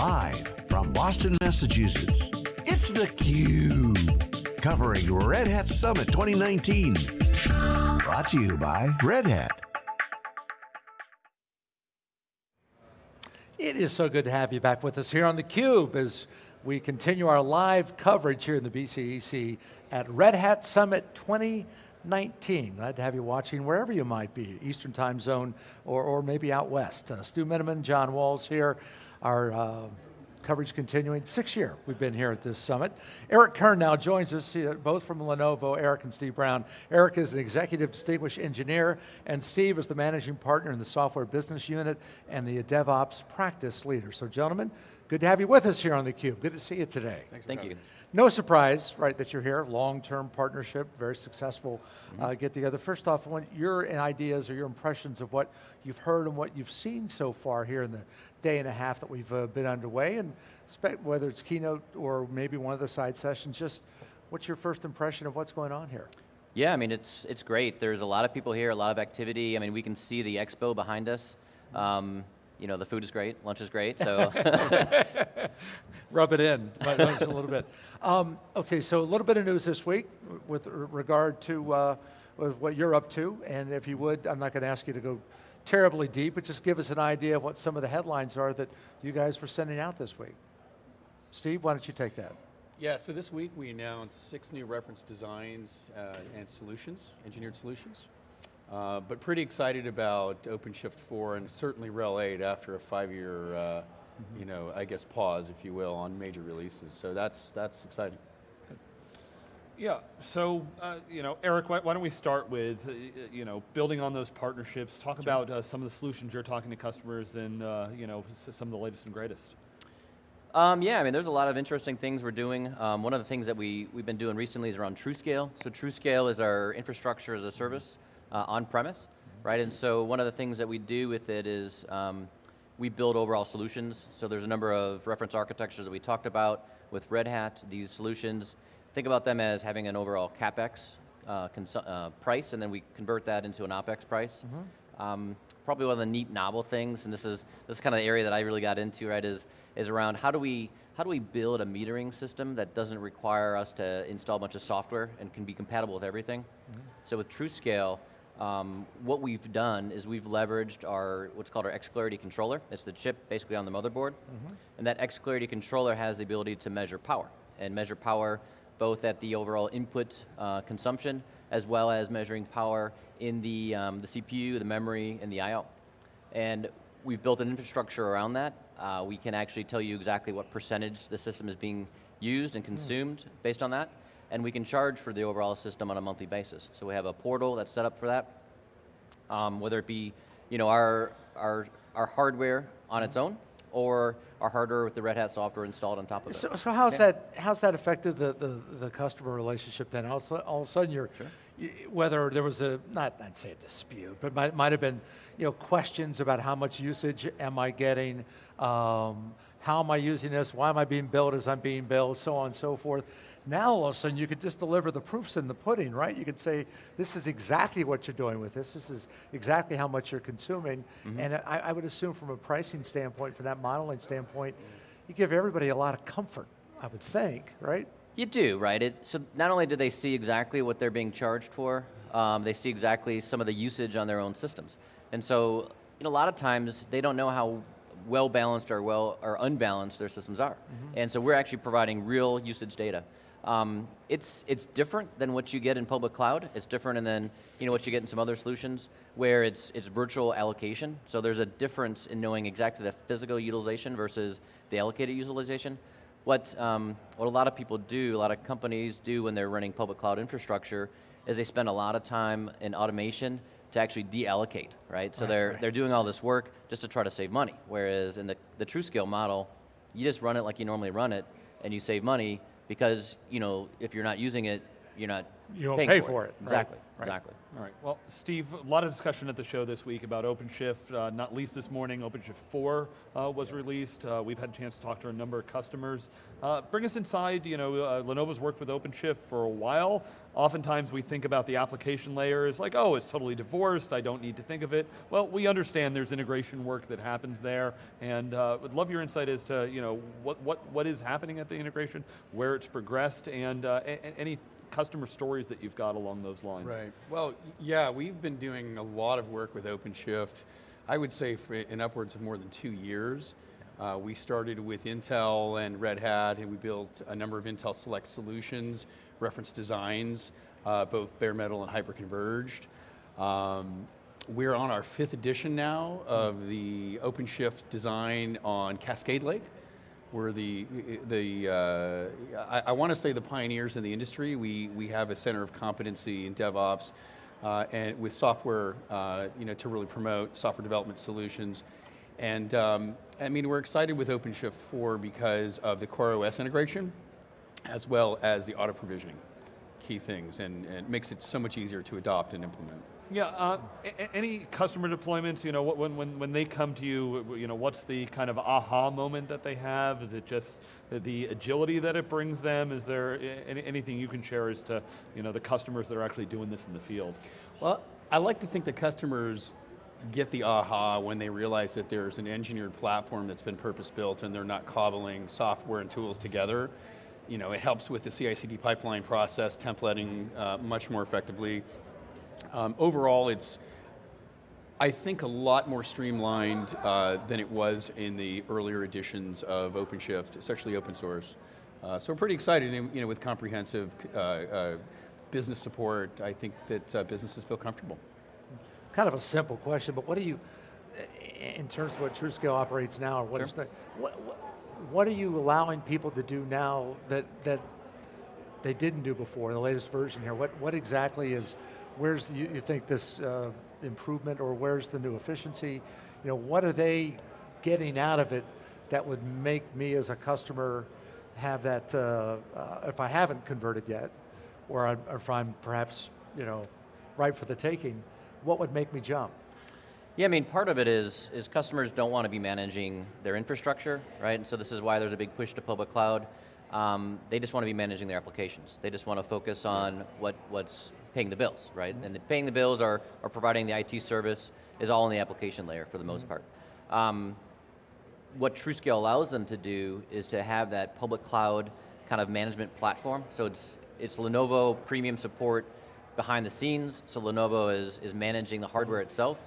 Live from Boston, Massachusetts, it's theCUBE. Covering Red Hat Summit 2019. Brought to you by Red Hat. It is so good to have you back with us here on theCUBE as we continue our live coverage here in the BCEC at Red Hat Summit 2019. Glad to have you watching wherever you might be, Eastern time zone or, or maybe out west. Uh, Stu Miniman, John Walls here, our uh, coverage continuing. Six year we've been here at this summit. Eric Kern now joins us, both from Lenovo, Eric and Steve Brown. Eric is an executive distinguished engineer, and Steve is the managing partner in the software business unit and the DevOps practice leader. So gentlemen, good to have you with us here on theCUBE. Good to see you today. Thank you. No surprise, right, that you're here. Long-term partnership, very successful mm -hmm. uh, get together. First off, I want your ideas or your impressions of what you've heard and what you've seen so far here in the day and a half that we've uh, been underway, and whether it's keynote or maybe one of the side sessions, just what's your first impression of what's going on here? Yeah, I mean, it's, it's great. There's a lot of people here, a lot of activity. I mean, we can see the expo behind us. Um, you know, the food is great, lunch is great, so. Rub it in, a little bit. Um, okay, so a little bit of news this week with regard to uh, with what you're up to, and if you would, I'm not going to ask you to go terribly deep, but just give us an idea of what some of the headlines are that you guys were sending out this week. Steve, why don't you take that? Yeah, so this week we announced six new reference designs uh, and solutions, engineered solutions. Uh, but pretty excited about OpenShift 4 and certainly RHEL 8 after a five-year, uh, mm -hmm. you know, I guess pause, if you will, on major releases. So that's, that's exciting. Yeah, so, uh, you know, Eric, why, why, don't we start with, uh, you know, building on those partnerships, talk sure. about uh, some of the solutions you're talking to customers and, you know, some of the latest and greatest. Um, yeah, I mean, there's a lot of interesting things we're doing. Um, one of the things that we, we've been doing recently is around TruScale. So TruScale is our infrastructure as a service uh, on premise, right? And so one of the things that we do with it is um, we build overall solutions. So there's a number of reference architectures that we talked about with Red Hat, these solutions. Think about them as having an overall CapEx uh, uh, price, and then we convert that into an OpEx price. Mm -hmm. um, probably one of the neat novel things, and this is, this is kind of the area that I really got into, right, is, is around how do we how do we build a metering system that doesn't require us to install a bunch of software and can be compatible with everything? Mm -hmm. So with TruScale, um, what we've done is we've leveraged our, what's called our xClarity controller. It's the chip basically on the motherboard. Mm -hmm. And that xClarity controller has the ability to measure power, and measure power both at the overall input uh, consumption, as well as measuring power in the, um, the CPU, the memory, and the I.O. And we've built an infrastructure around that. Uh, we can actually tell you exactly what percentage the system is being used and hmm. consumed mm. based on that and we can charge for the overall system on a monthly basis. So we have a portal that's set up for that, um, whether it be you know, our, our, our hardware on its own, or our hardware with the Red Hat software installed on top of it. So, so how's, yeah. that, how's that affected the, the, the customer relationship then? All, all of a sudden you're, sure. whether there was a, not, I'd say a dispute, but might, might have been you know, questions about how much usage am I getting, um, how am I using this, why am I being billed as I'm being billed, so on and so forth. Now all of a sudden you could just deliver the proofs in the pudding, right? You could say, this is exactly what you're doing with this, this is exactly how much you're consuming, mm -hmm. and I, I, would assume from a pricing standpoint, from that modeling standpoint, you give everybody a lot of comfort, I would think, right? You do, right? It, so not only do they see exactly what they're being charged for, um, they see exactly some of the usage on their own systems. And so, you know, a lot of times they don't know how well balanced or well or unbalanced their systems are. Mm -hmm. And so we're actually providing real usage data. Um, it's, it's different than what you get in public cloud. It's different than you know, what you get in some other solutions where it's, it's virtual allocation. So there's a difference in knowing exactly the physical utilization versus the allocated utilization. What, um, what a lot of people do, a lot of companies do when they're running public cloud infrastructure is they spend a lot of time in automation to actually deallocate, right? So right, they're, right. they're doing all this work just to try to save money. Whereas in the, the TruScale model, you just run it like you normally run it and you save money because you know if you're not using it, you're not You don't pay for, for it. it, right, Exactly, right. exactly. All right. Well, Steve, a lot of discussion at the show this week about OpenShift. Uh, not least this morning, OpenShift 4 uh, was released. Uh, we've had a chance to talk to a number of customers. Uh, bring us inside. You know, uh, Lenovo's worked with OpenShift for a while. Oftentimes, we think about the application layer as like, oh, it's totally divorced. I don't need to think of it. Well, we understand there's integration work that happens there, and uh, would love your insight as to you know what what what is happening at the integration, where it's progressed, and uh, a- a- any customer stories that you've got along those lines. Right. Well, yeah, we've been doing a lot of work with OpenShift. I would say for in upwards of more than two years. Uh, we started with Intel and Red Hat, and we built a number of Intel Select solutions, reference designs, uh, both bare metal and hyper-converged. Um, we're on our fifth edition now of the OpenShift design on Cascade Lake. We're the, the uh, I, I want to say the pioneers in the industry. We, we have a center of competency in DevOps uh, and with software, uh, you know, to really promote software development solutions. And um, I mean, we're excited with OpenShift 4 because of the Core OS integration, as well as the auto provisioning, key things, and, and it makes it so much easier to adopt and implement. Yeah, uh, any customer deployments, you know, when, when, when they come to you, you know, what's the kind of aha moment that they have? Is it just the agility that it brings them? Is there any, anything you can share as to, you know, the customers that are actually doing this in the field? Well, I like to think the customers get the aha when they realize that there's an engineered platform that's been purpose-built and they're not cobbling software and tools together. You know, it helps with the CI/CD pipeline process, templating uh, much more effectively. Um, overall, it's, I think, a lot more streamlined uh, than it was in the earlier editions of OpenShift, especially open source. Uh, so we're pretty excited, and, you know, with comprehensive uh, uh, business support, I think that uh, businesses feel comfortable. Kind of a simple question, but what do you, in terms of what TruScale operates now, or what Sure. is the, what, what, what are you allowing people to do now that, that they didn't do before, the latest version here? What, what exactly is, where's, you, you think this uh, improvement, or where's the new efficiency? You know, what are they getting out of it that would make me as a customer have that, uh, uh, if I haven't converted yet, or, I, or if I'm perhaps, you know, ripe for the taking, what would make me jump? Yeah, I mean, part of it is, is customers don't want to be managing their infrastructure, right? And so this is why there's a big push to public cloud. Um, they just want to be managing their applications. They just want to focus on what, what's paying the bills, right? And the paying the bills or, are providing the IT service is all in the application layer for the most part. Um, what TruScale allows them to do is to have that public cloud kind of management platform. So it's, it's Lenovo premium support behind the scenes. So Lenovo is, is managing the hardware itself.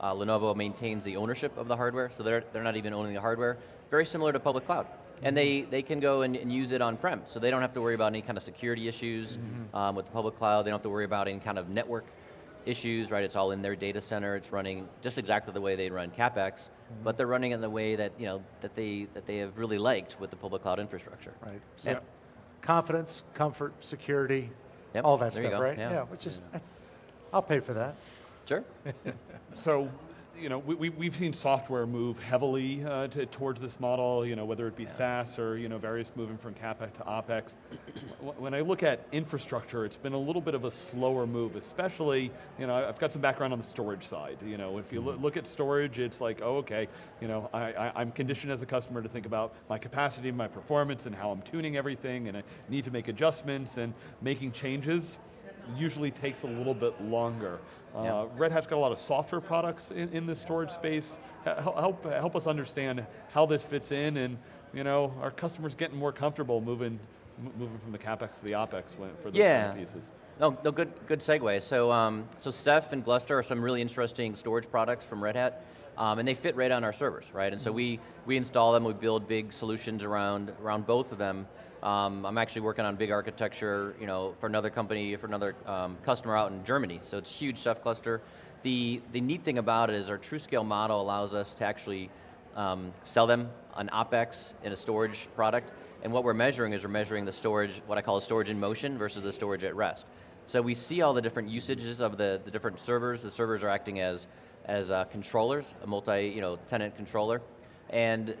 Uh, Lenovo maintains the ownership of the hardware, so they're, they're not even owning the hardware. Very similar to public cloud. And they, mm-hmm. they can go and, and use it on-prem, so they don't have to worry about any kind of security issues mm-hmm. um, with the public cloud. They don't have to worry about any kind of network issues, right? It's all in their data center. It's running just exactly the way they run CapEx, mm-hmm. but they're running in the way that you know that they that they have really liked with the public cloud infrastructure. Right. So Yep. confidence, comfort, security, Yep, all that there stuff, right? yeah. which is, eh, I'll pay for that. Sure. So, you know, we, we, we've seen software move heavily uh, to, towards this model, you know, whether it be SaaS or, you know, various moving from CapEx to OpEx. When I look at infrastructure, it's been a little bit of a slower move, especially, you know, I've got some background on the storage side. You know, if you loo- look at storage, it's like, oh, okay, you know, I, I, I'm conditioned as a customer to think about my capacity, my performance, and how I'm tuning everything, and I need to make adjustments and making changes usually takes a little bit longer. Uh, Yeah. Red Hat's got a lot of software products in, in this storage space. Help, help, us understand how this fits in and, you know, are customers getting more comfortable moving, moving from the CapEx to the OpEx when, for those Yeah. kind of pieces? No, no, good, good segue. So, um, so Ceph and Gluster are some really interesting storage products from Red Hat, um, and they fit right on our servers, right? And so we we install them. We build big solutions around around both of them. Um, I'm actually working on big architecture, you know, for another company, for another um, customer out in Germany. So it's huge Ceph cluster. The the neat thing about it is our TruScale model allows us to actually um, sell them an OpEx in a storage product. And what we're measuring is we're measuring the storage, what I call a storage in motion versus the storage at rest. So we see all the different usages of the, the different servers. The servers are acting as, as uh, controllers, a multi you know, tenant controller. And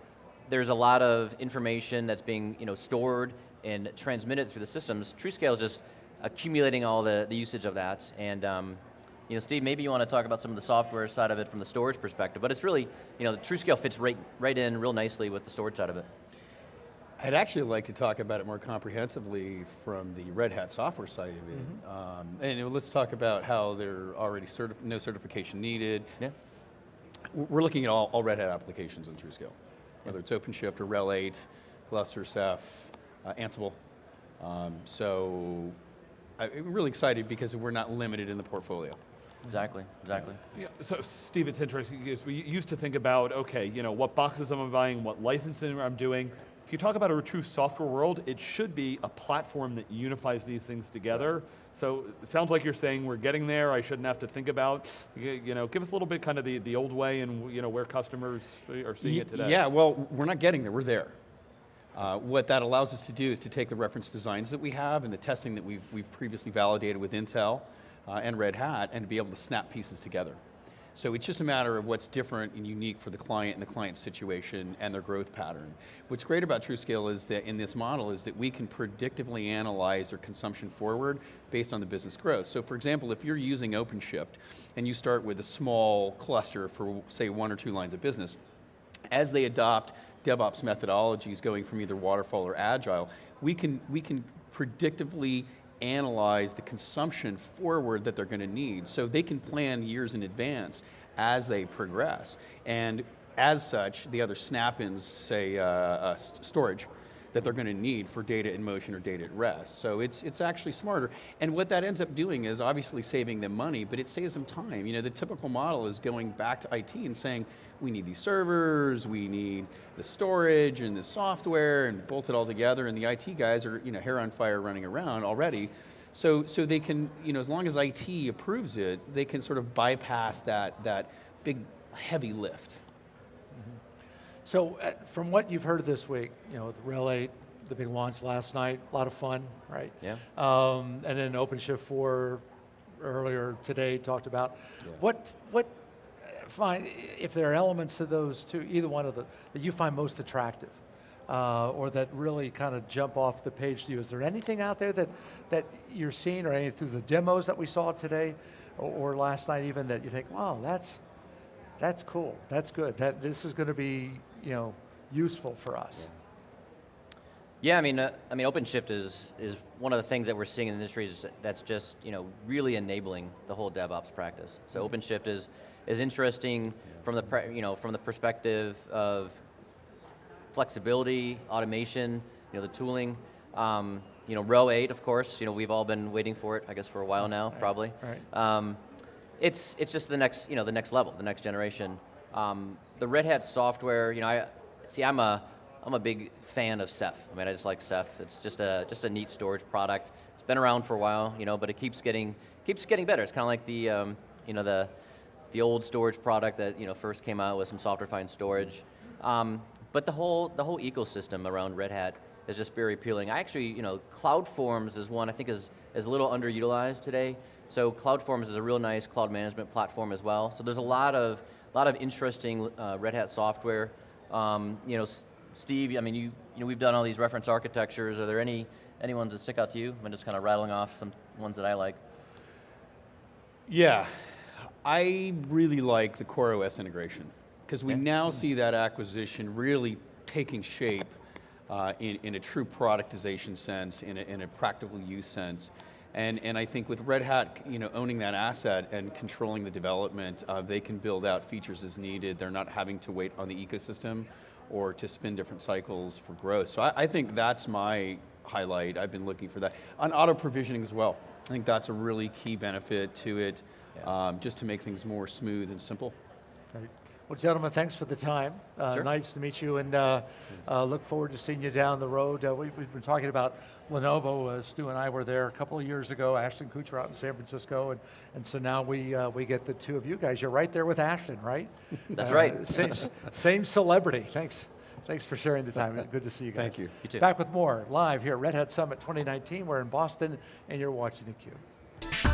there's a lot of information that's being you know, stored and transmitted through the systems. TruScale is just accumulating all the, the usage of that. And um, you know, Steve, maybe you want to talk about some of the software side of it from the storage perspective, but it's really, you know, the TruScale fits right, right in real nicely with the storage side of it. I'd actually like to talk about it more comprehensively from the Red Hat software side of it. Mm-hmm. Um, and let's talk about how there already certif- no certification needed. Yeah. We're looking at all, all Red Hat applications in TruScale, whether it's OpenShift or RHEL 8, Gluster, Ceph, uh, Ansible. Um, so I- I'm really excited because we're not limited in the portfolio. Exactly, exactly. Yeah, so Steve, it's interesting because we used to think about, okay, you know, what boxes am I buying, what licensing I'm doing. If you talk about a true software world, it should be a platform that unifies these things together. So it sounds like you're saying we're getting there, I shouldn't have to think about, you know, give us a little bit kind of the, the old way and, you know, where customers are seeing it today. Yeah, well, we're not getting there, we're there. Uh, what that allows us to do is to take the reference designs that we have and the testing that we've, we've previously validated with Intel uh, and Red Hat and to be able to snap pieces together. So it's just a matter of what's different and unique for the client and the client's situation and their growth pattern. What's great about TruScale is that in this model is that we can predictively analyze their consumption forward based on the business growth. So for example, if you're using OpenShift and you start with a small cluster for say one or two lines of business, as they adopt DevOps methodologies going from either waterfall or agile, we can, we can predictively analyze the consumption forward that they're going to need. So they can plan years in advance as they progress. And as such, the other snap-ins, say uh, uh, storage, that they're going to need for data in motion or data at rest. So it's, it's actually smarter. And what that ends up doing is obviously saving them money, but it saves them time. You know, the typical model is going back to IT and saying, we need these servers, we need the storage and the software and bolt it all together, and the IT guys are, you know, hair on fire running around already. So, so they can, you know, as long as IT approves it, they can sort of bypass that, that big, heavy lift. So uh, from what you've heard this week, you know, the RHEL 8, the big launch last night, a lot of fun, right? Yeah. Um, and then OpenShift 4 earlier today talked about. What, what uh, find, if there are elements to those two, either one of the, that you find most attractive? Uh, or that really kind of jump off the page to you. Is there anything out there that, that you're seeing, or any through the demos that we saw today, or, or last night even, that you think, wow, that's, that's cool. That's good. That this is going to be, you know, useful for us. Yeah, I mean, uh, I mean, OpenShift is is one of the things that we're seeing in the industry is that's just you know really enabling the whole DevOps practice. So OpenShift is is interesting from the pre, you know from the perspective of flexibility, automation, you know, the tooling. Um, you know, RHEL 8, of course, you know, we've all been waiting for it, I guess, for a while now, probably. right. Um, it's, it's just the next, you know, the next level, the next generation. Um, the Red Hat software, you know, I, see, I'm a, I'm a big fan of Ceph. I mean, I just like Ceph. It's just a, just a neat storage product. It's been around for a while, you know, but it keeps getting, keeps getting better. It's kind of like the, um, you know, the, the old storage product that, you know, first came out with some software-defined storage. Um, but the whole, the whole ecosystem around Red Hat is just very appealing. I actually, you know, CloudForms is one I think is, is a little underutilized today. So CloudForms is a real nice cloud management platform as well. So there's a lot of, lot of interesting uh, Red Hat software. Um, you know, Steve, I mean, you, you know, we've done all these reference architectures. Are there any, any ones that stick out to you? I'm just kind of rattling off some ones that I like. Yeah, I really like the CoreOS integration because we Yeah. now see that acquisition really taking shape uh, in, in a true productization sense, in a, in a practical use sense. And, and I think with Red Hat, you know, owning that asset and controlling the development, uh, they can build out features as needed. They're not having to wait on the ecosystem or to spin different cycles for growth. So I, I think that's my highlight. I've been looking for that. On auto provisioning as well. I think that's a really key benefit to it, um, just to make things more smooth and simple. Great. Well, gentlemen, thanks for the time. Uh, Sure. Nice to meet you, and uh, uh, look forward to seeing you down the road. Uh, we've, we've been talking about Lenovo. Uh, Stu and I were there a couple of years ago. Ashton Kutcher out in San Francisco, and, and so now we uh, we get the two of you guys. You're right there with Ashton, right? That's right. Same same celebrity. Thanks. Thanks for sharing the time. Good to see you guys. Thank you. You too. Back with more live here at Red Hat Summit 2019. We're in Boston, and you're watching theCUBE.